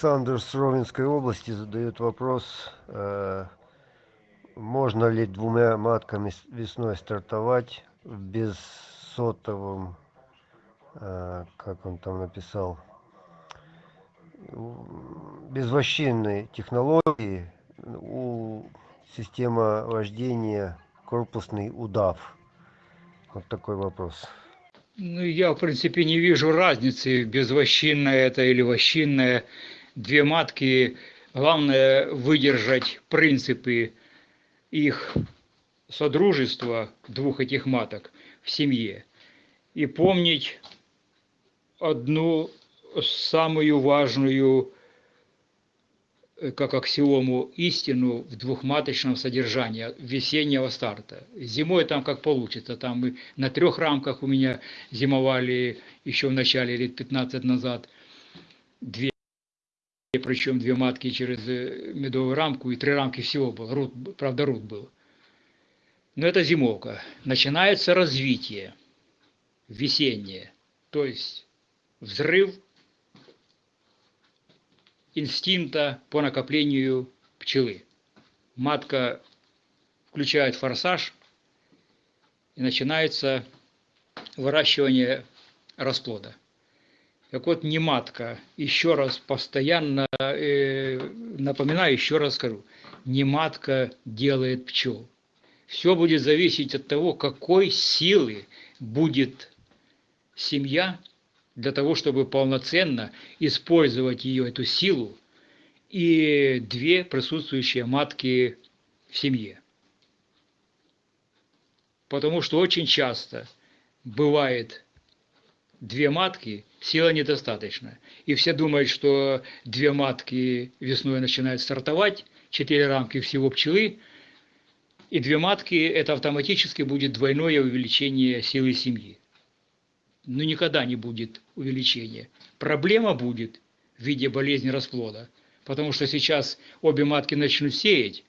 Александр с Ровенской области задает вопрос, э, можно ли двумя матками весной стартовать в бессотовом, э, как он там написал, безвощинной технологии у система вождения корпусный удав? Вот такой вопрос. Ну, я, в принципе, не вижу разницы, безвощинная это или вощинная. Две матки, главное выдержать принципы их содружества, двух этих маток, в семье. И помнить одну самую важную как аксиому истину в двухматочном содержании весеннего старта. Зимой там как получится, там мы на трех рамках у меня зимовали еще в начале лет 15 назад две, причем две матки через э, медовую рамку и три рамки всего было, рут, правда рут был. Но это зимовка. Начинается развитие весеннее, то есть взрыв инстинкта по накоплению пчелы. Матка включает форсаж, и начинается выращивание расплода. Так вот, не матка, еще раз постоянно э, напоминаю, еще раз скажу, не матка делает пчел. Все будет зависеть от того, какой силы будет семья для того, чтобы полноценно использовать ее, эту силу, и две присутствующие матки в семье. Потому что очень часто бывает две матки, сила недостаточно. И все думают, что две матки весной начинают стартовать, четыре рамки всего пчелы, и две матки – это автоматически будет двойное увеличение силы семьи но никогда не будет увеличения. Проблема будет в виде болезни расплода, потому что сейчас обе матки начнут сеять,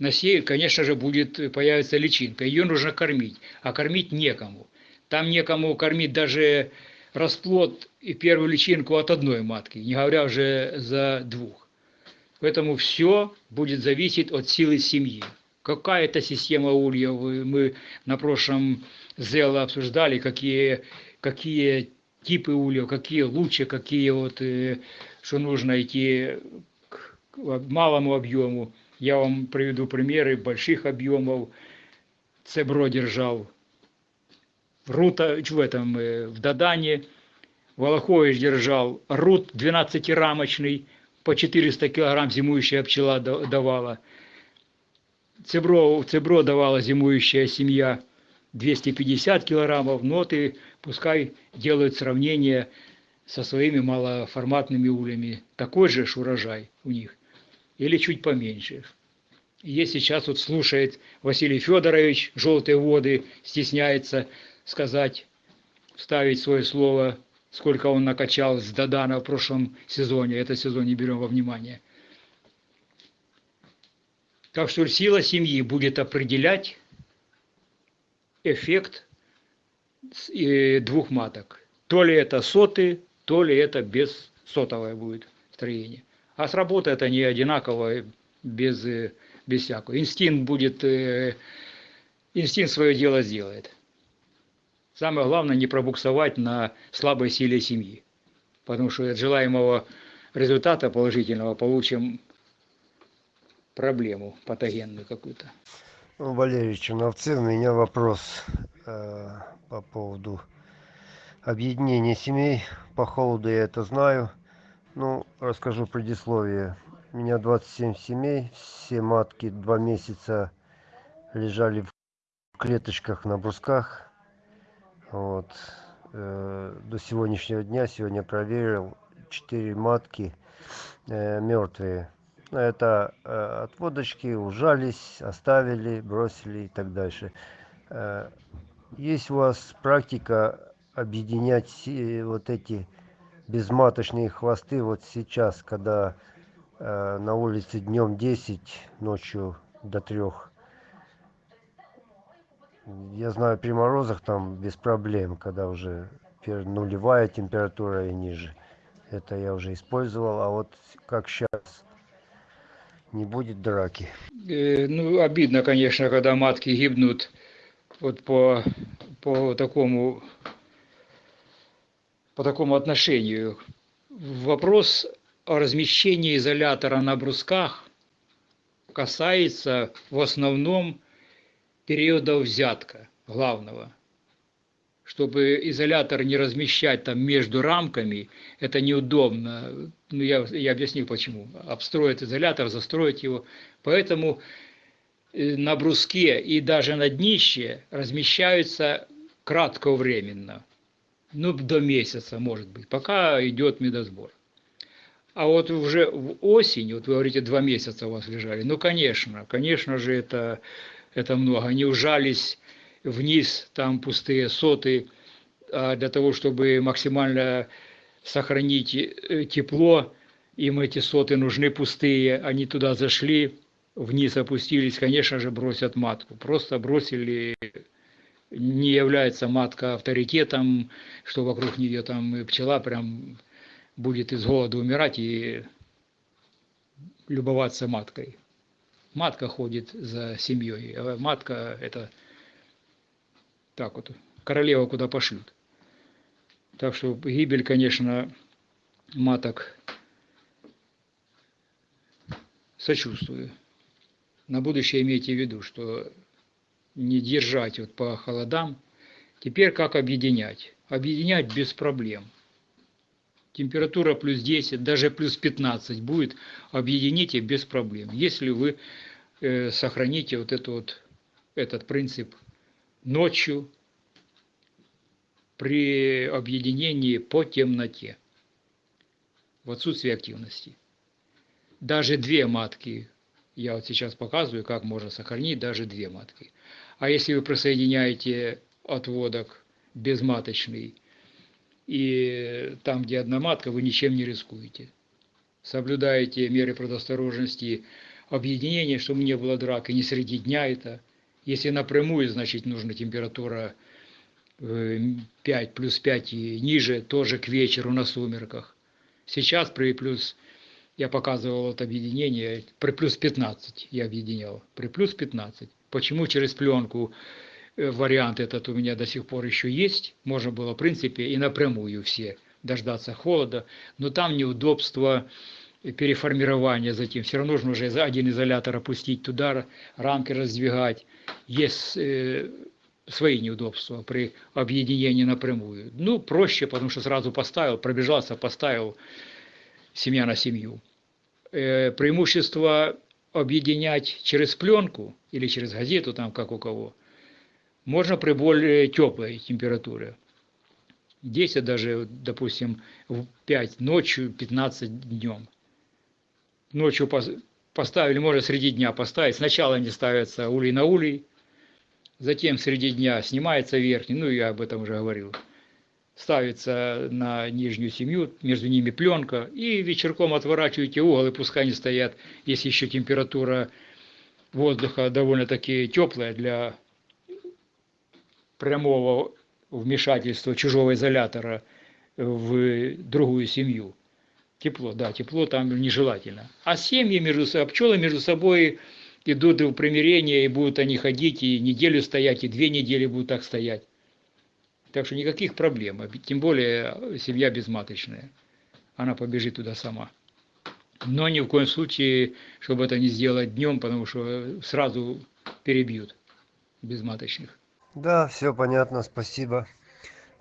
насеют, конечно же, будет, появится личинка, ее нужно кормить, а кормить некому. Там некому кормить даже расплод и первую личинку от одной матки, не говоря уже за двух. Поэтому все будет зависеть от силы семьи. Какая это система ульев, мы на прошлом ЗЭЛа обсуждали, какие какие типы ульев, какие лучше, какие вот, э, что нужно идти к малому объему. Я вам приведу примеры больших объемов. Цебро держал Рута, в этом, э, в Дадане. Волохович держал Рут 12-рамочный, по 400 килограмм зимующая пчела давала. Цебро, Цебро давала зимующая семья 250 килограммов, но ты пускай делают сравнение со своими малоформатными улями. Такой же урожай у них или чуть поменьше. Есть сейчас вот слушает Василий Федорович «Желтые воды», стесняется сказать, ставить свое слово, сколько он накачал с Дадана в прошлом сезоне. Это сезон не берем во внимание. Так что сила семьи будет определять эффект двух маток. То ли это соты, то ли это без сотовое будет строение. А сработает они одинаково, без, без всякого. Инстинкт будет, э, инстинкт свое дело сделает. Самое главное не пробуксовать на слабой силе семьи. Потому что от желаемого результата положительного получим проблему патогенную какую-то. Валерий Черновцев, у меня вопрос э, по поводу объединения семей. По холоду я это знаю. Ну, расскажу предисловие. У меня 27 семей, все матки два месяца лежали в клеточках на брусках. Вот. Э, до сегодняшнего дня, сегодня проверил, 4 матки э, мертвые это э, отводочки ужались оставили бросили и так дальше э, есть у вас практика объединять вот эти безматочные хвосты вот сейчас когда Э, на улице днем 10, ночью до 3. Я знаю, при морозах там без проблем, когда уже нулевая температура и ниже. Это я уже использовал, а вот как сейчас не будет драки. Э, Ну, обидно, конечно, когда матки гибнут вот по, по такому по такому отношению. Вопрос о размещении изолятора на брусках касается в основном периода взятка главного. Чтобы изолятор не размещать там между рамками, это неудобно. Ну, я, я объяснил почему. Обстроить изолятор, застроить его. Поэтому э, на бруске и даже на днище размещаются кратковременно. Ну, до месяца, может быть, пока идет медосбор. А вот уже в осень, вот вы говорите, два месяца у вас лежали, ну, конечно, конечно же, это, это много. Они ужались вниз, там пустые соты, а для того, чтобы максимально сохранить э, тепло, им эти соты нужны пустые, они туда зашли, вниз опустились, конечно же, бросят матку. Просто бросили, не является матка авторитетом, что вокруг нее там пчела прям будет из голода умирать и любоваться маткой. Матка ходит за семьей, а матка это так вот, королева куда пошлют. Так что гибель, конечно, маток сочувствую. На будущее имейте в виду, что не держать вот по холодам. Теперь как объединять? Объединять без проблем. Температура плюс 10, даже плюс 15 будет, объедините без проблем. Если вы э, сохраните вот, это вот этот принцип ночью при объединении по темноте, в отсутствии активности. Даже две матки, я вот сейчас показываю, как можно сохранить даже две матки. А если вы присоединяете отводок безматочный, и там, где одна матка, вы ничем не рискуете. Соблюдаете меры предосторожности объединения, чтобы не было драк, и не среди дня это. Если напрямую, значит, нужна температура 5, плюс 5 и ниже, тоже к вечеру на сумерках. Сейчас при плюс, я показывал это объединение, при плюс 15 я объединял, при плюс 15. Почему через пленку вариант этот у меня до сих пор еще есть, можно было в принципе и напрямую все дождаться холода, но там неудобство переформирования затем, все равно нужно уже один изолятор опустить туда, рамки раздвигать, есть э, свои неудобства при объединении напрямую. Ну, проще, потому что сразу поставил, пробежался, поставил семья на семью. Э, преимущество объединять через пленку или через газету, там как у кого, можно при более теплой температуре. 10 даже, допустим, в 5 ночью, 15 днем. Ночью поставили, можно среди дня поставить. Сначала они ставятся улей на улей, затем среди дня снимается верхний, ну я об этом уже говорил, ставится на нижнюю семью, между ними пленка, и вечерком отворачиваете угол, и пускай они стоят, если еще температура воздуха довольно-таки теплая для прямого вмешательства чужого изолятора в другую семью. Тепло, да, тепло там нежелательно. А семьи между собой, пчелы между собой идут в примирение, и будут они ходить, и неделю стоять, и две недели будут так стоять. Так что никаких проблем, тем более семья безматочная. Она побежит туда сама. Но ни в коем случае, чтобы это не сделать днем, потому что сразу перебьют безматочных. Да, все понятно, спасибо.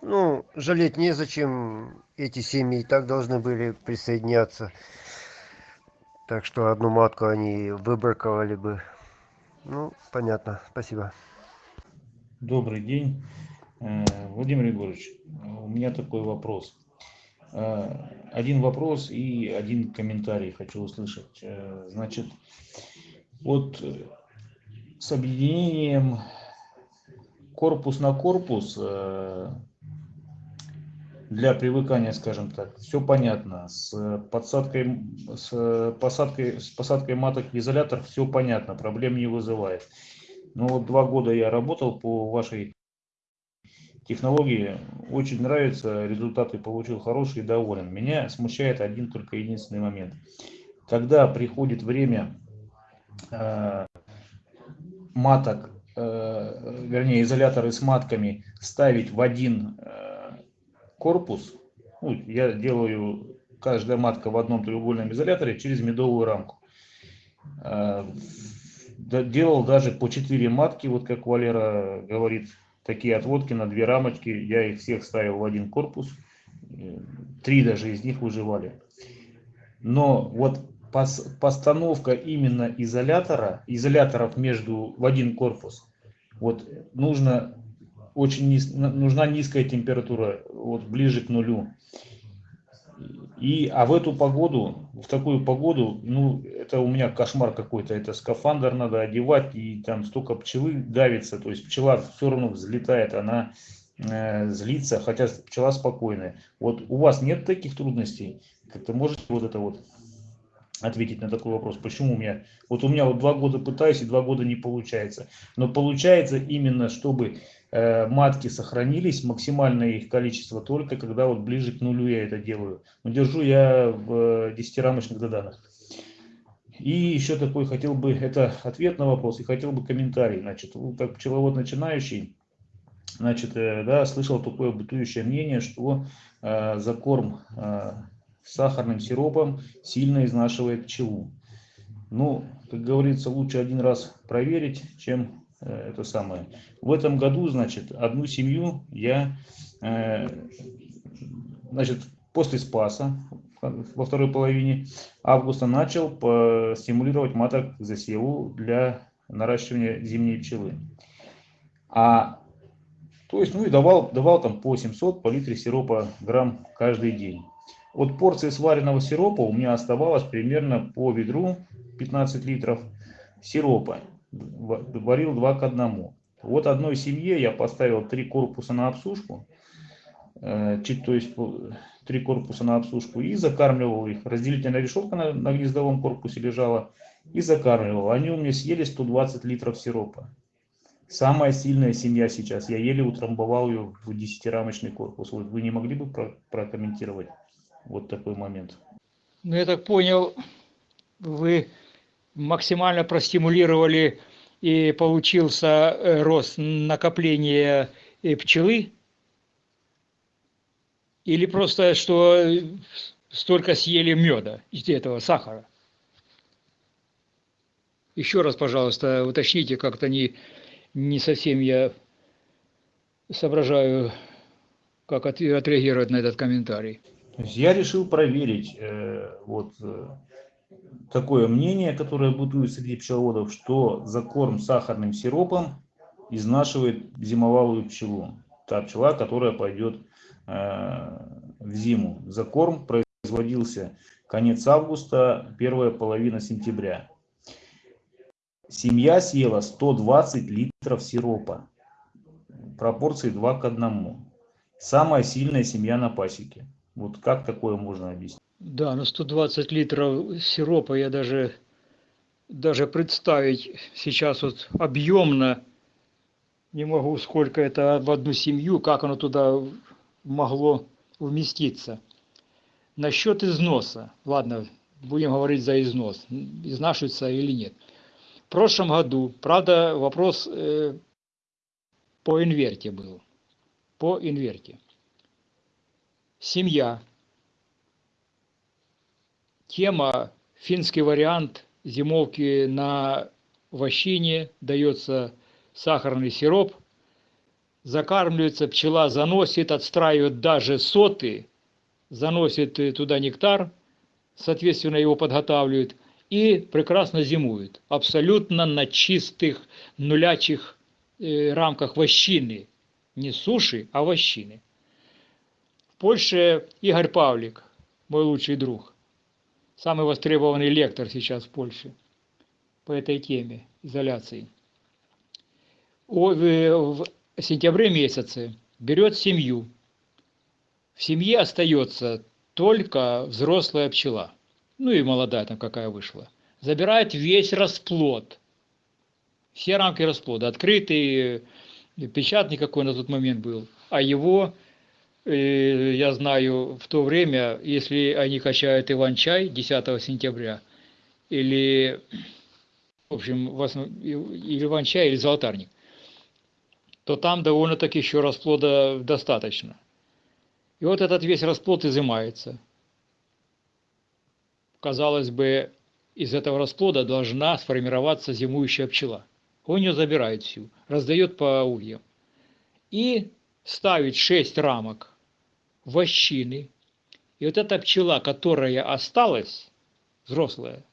Ну, жалеть незачем, эти семьи и так должны были присоединяться. Так что одну матку они выбраковали бы. Ну, понятно, спасибо. Добрый день. Владимир Егорович, у меня такой вопрос. Один вопрос и один комментарий хочу услышать. Значит, вот с объединением корпус на корпус для привыкания, скажем так. Все понятно. С подсадкой, с посадкой, с посадкой маток в изолятор все понятно, проблем не вызывает. Но вот два года я работал по вашей технологии, очень нравится, результаты получил хорошие, доволен. Меня смущает один только единственный момент. Когда приходит время э, маток, э, вернее изоляторы с матками ставить в один э, корпус, ну, я делаю каждая матка в одном треугольном изоляторе через медовую рамку. Э, делал даже по 4 матки, вот как Валера говорит, такие отводки на две рамочки. Я их всех ставил в один корпус. Три даже из них выживали. Но вот постановка именно изолятора, изоляторов между в один корпус, вот нужно очень низ, нужна низкая температура, вот ближе к нулю. И, а в эту погоду, в такую погоду, ну, это у меня кошмар какой-то, это скафандр надо одевать, и там столько пчелы давится, то есть пчела все равно взлетает, она э, злится, хотя пчела спокойная. Вот у вас нет таких трудностей? Как-то можете вот это вот ответить на такой вопрос, почему у меня, вот у меня вот два года пытаюсь и два года не получается, но получается именно, чтобы матки сохранились, максимальное их количество только когда вот ближе к нулю я это делаю. Но держу я в 10-рамочных доданах. И еще такой хотел бы, это ответ на вопрос, и хотел бы комментарий. Значит, как пчеловод начинающий, значит, э, да, слышал такое бытующее мнение, что э, закорм э, сахарным сиропом сильно изнашивает пчелу. Ну, как говорится, лучше один раз проверить, чем Э, это самое. В этом году, значит, одну семью я, э, значит, после Спаса, во второй половине августа, начал стимулировать маток к засеву для наращивания зимней пчелы. А, то есть, ну и давал, давал там по 700 по литре сиропа грамм каждый день. От порции сваренного сиропа у меня оставалось примерно по ведру 15 литров сиропа варил два к одному. Вот одной семье я поставил три корпуса на обсушку, э, то есть три корпуса на обсушку и закармливал их. Разделительная решетка на, на гнездовом корпусе лежала и закармливал. Они у меня съели 120 литров сиропа. Самая сильная семья сейчас. Я еле утрамбовал ее в 10-рамочный корпус. Вот вы не могли бы про прокомментировать вот такой момент? Ну, я так понял, вы максимально простимулировали и получился э, рост накопления э, пчелы? Или просто, что столько съели меда из этого сахара? Еще раз, пожалуйста, уточните, как-то не, не совсем я соображаю, как отреагировать на этот комментарий. Я решил проверить э, вот такое мнение, которое бытует среди пчеловодов, что закорм сахарным сиропом изнашивает зимовалую пчелу. Та пчела, которая пойдет э, в зиму. Закорм производился конец августа, первая половина сентября. Семья съела 120 литров сиропа. Пропорции 2 к 1. Самая сильная семья на пасеке. Вот как такое можно объяснить? Да, ну 120 литров сиропа я даже, даже представить сейчас вот объемно не могу, сколько это в одну семью, как оно туда могло вместиться. Насчет износа, ладно, будем говорить за износ, изнашивается или нет. В прошлом году, правда, вопрос э, по инверте был, по инверте. Семья тема, финский вариант зимовки на вощине, дается сахарный сироп, закармливается, пчела заносит, отстраивает даже соты, заносит туда нектар, соответственно, его подготавливает и прекрасно зимует. Абсолютно на чистых нулячих э, рамках вощины. Не суши, а вощины. В Польше Игорь Павлик, мой лучший друг – самый востребованный лектор сейчас в Польше по этой теме изоляции. В сентябре месяце берет семью, в семье остается только взрослая пчела, ну и молодая там какая вышла, забирает весь расплод, все рамки расплода, открытый, печатный какой на тот момент был, а его, я знаю, в то время, если они качают Иван-чай 10 сентября, или, в общем, в основ... или Иван-чай, или Золотарник, то там довольно-таки еще расплода достаточно. И вот этот весь расплод изымается. Казалось бы, из этого расплода должна сформироваться зимующая пчела. Он ее забирает всю, раздает по ульям. И ставить 6 рамок вощины. И вот эта пчела, которая осталась, взрослая,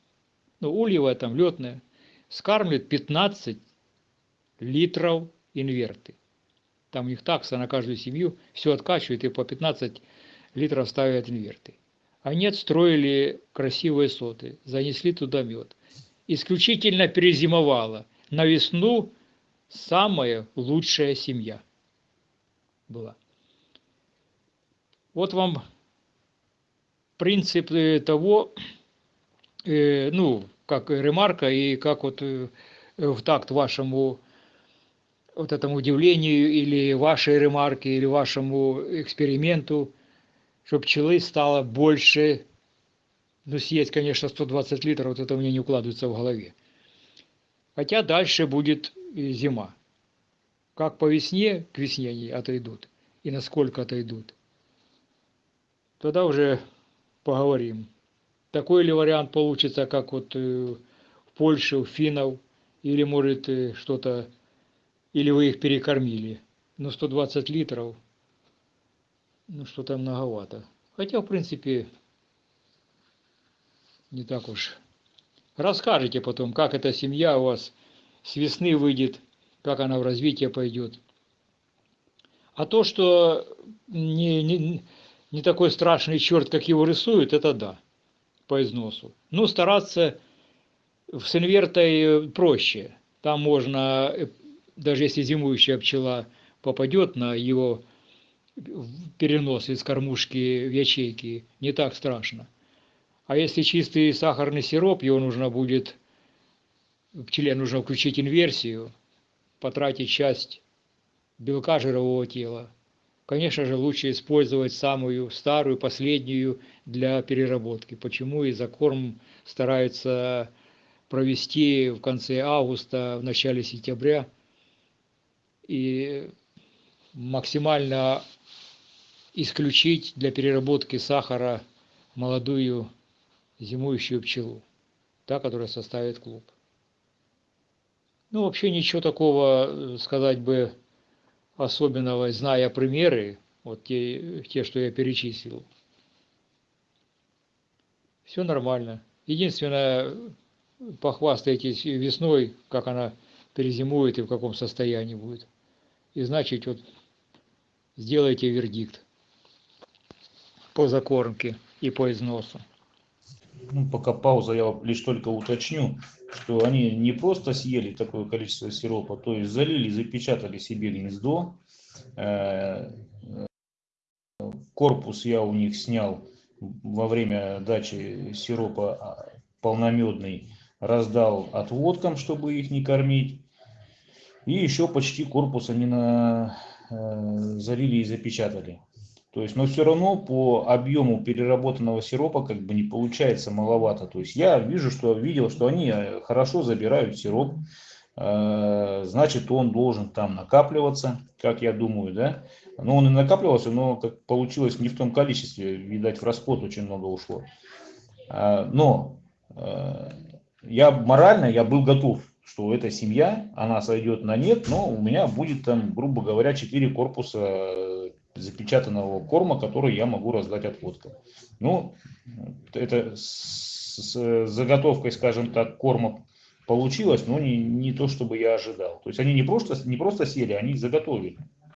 ну, ульевая там, летная, скармливает 15 литров инверты. Там у них такса на каждую семью, все откачивают и по 15 литров ставят инверты. Они отстроили красивые соты, занесли туда мед. Исключительно перезимовала. На весну самая лучшая семья была. Вот вам принцип э, того, э, ну, как ремарка и как вот э, в такт вашему вот этому удивлению или вашей ремарке, или вашему эксперименту, чтобы пчелы стало больше, ну, съесть, конечно, 120 литров, вот это у меня не укладывается в голове. Хотя дальше будет зима. Как по весне, к весне они отойдут, и насколько отойдут. Тогда уже поговорим. Такой ли вариант получится, как вот в Польше, у финнов, или может что-то или вы их перекормили. Но 120 литров, ну что-то многовато. Хотя, в принципе, не так уж. Расскажите потом, как эта семья у вас с весны выйдет, как она в развитие пойдет. А то, что не, не, не такой страшный черт, как его рисуют, это да, по износу. Но стараться с инвертой проще. Там можно даже если зимующая пчела попадет на его перенос из кормушки в ячейки, не так страшно. А если чистый сахарный сироп, его нужно будет, пчеле нужно включить инверсию, потратить часть белка жирового тела. Конечно же, лучше использовать самую старую, последнюю для переработки. Почему и за корм стараются провести в конце августа, в начале сентября – и максимально исключить для переработки сахара молодую зимующую пчелу, та, которая составит клуб. Ну, вообще ничего такого э, сказать бы особенного, зная примеры, вот те, те, что я перечислил. Все нормально. Единственное, похвастайтесь весной, как она перезимует и в каком состоянии будет и значит вот сделайте вердикт по закормке и по износу. Ну, пока пауза, я лишь только уточню, что они не просто съели такое количество сиропа, то есть залили, запечатали себе гнездо. Э, корпус я у них снял во время дачи сиропа а, полномедный, раздал отводкам, чтобы их не кормить. И еще почти корпус они на, э, залили и запечатали. То есть, но все равно по объему переработанного сиропа как бы не получается маловато. То есть я вижу, что видел, что они э, хорошо забирают сироп, э, значит он должен там накапливаться, как я думаю, да. Но он и накапливался, но как получилось не в том количестве, видать в расплод очень много ушло. А, но э, я морально я был готов что эта семья, она сойдет на нет, но у меня будет там, грубо говоря, 4 корпуса запечатанного корма, который я могу раздать отводкам. Ну, это с заготовкой, скажем так, корма получилось, но не, не то, чтобы я ожидал. То есть они не просто, не просто съели, они заготовили.